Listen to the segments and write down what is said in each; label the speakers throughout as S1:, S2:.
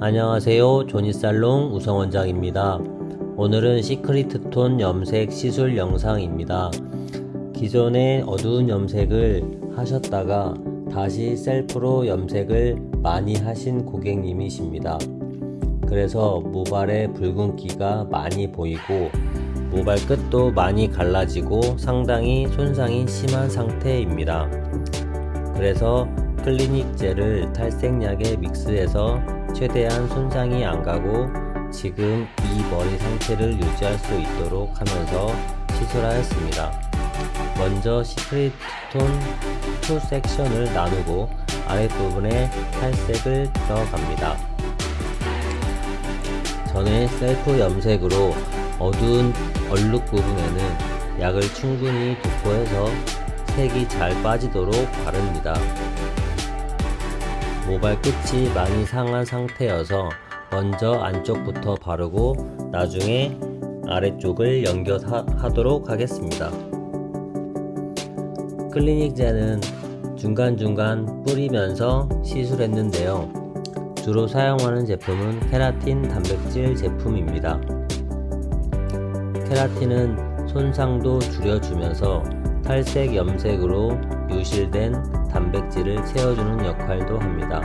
S1: 안녕하세요. 조니살롱 우성원장입니다. 오늘은 시크리트 톤 염색 시술 영상입니다. 기존에 어두운 염색을 하셨다가 다시 셀프로 염색을 많이 하신 고객님이십니다. 그래서 모발에 붉은기가 많이 보이고 모발 끝도 많이 갈라지고 상당히 손상이 심한 상태입니다. 그래서 클리닉 젤을 탈색약에 mix해서 최대한 손상이 안 가고 지금 이 머리 상태를 유지할 수 있도록 하면서 시술하였습니다. 먼저 secret 톤 2 섹션을 나누고 아랫부분에 탈색을 들어갑니다. 전에 셀프 염색으로 어두운 얼룩 부분에는 약을 충분히 도포해서 색이 잘 빠지도록 바릅니다. 모발 끝이 많이 상한 상태여서 먼저 안쪽부터 바르고 나중에 아래쪽을 연결하도록 하겠습니다. 클리닉 젤은 중간중간 뿌리면서 시술했는데요. 주로 사용하는 제품은 케라틴 단백질 제품입니다. 케라틴은 손상도 줄여주면서 탈색 염색으로 유실된 단백질을 채워주는 역할도 합니다.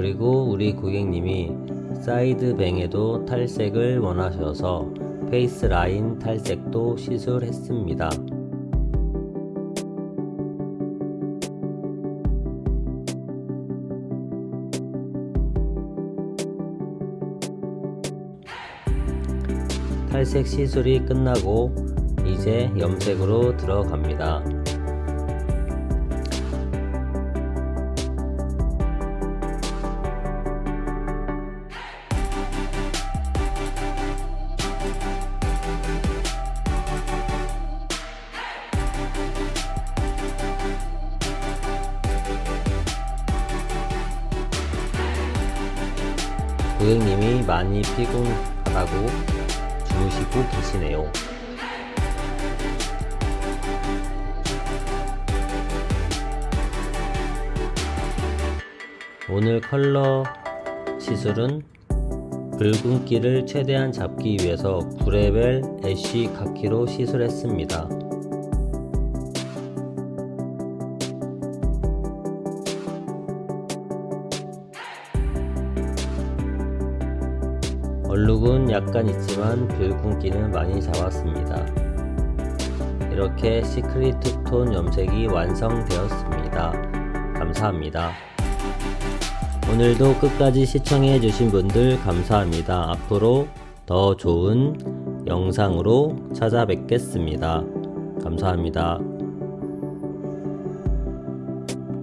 S1: 그리고 우리 고객님이 side bang에도 탈색을 원하셔서 face line 탈색도 시술했습니다. 탈색 시술이 끝나고 이제 염색으로 들어갑니다. 고객님이 많이 피곤하다고 주무시고 계시네요. 오늘 컬러 시술은 붉은기를 최대한 잡기 위해서 브레벨 애쉬 카키로 시술했습니다. 얼룩은 약간 있지만 붉은기는 많이 잡았습니다. 이렇게 시크릿 톤 염색이 완성되었습니다. 감사합니다. 오늘도 끝까지 시청해 주신 분들 감사합니다. 앞으로 더 좋은 영상으로 찾아뵙겠습니다. 감사합니다.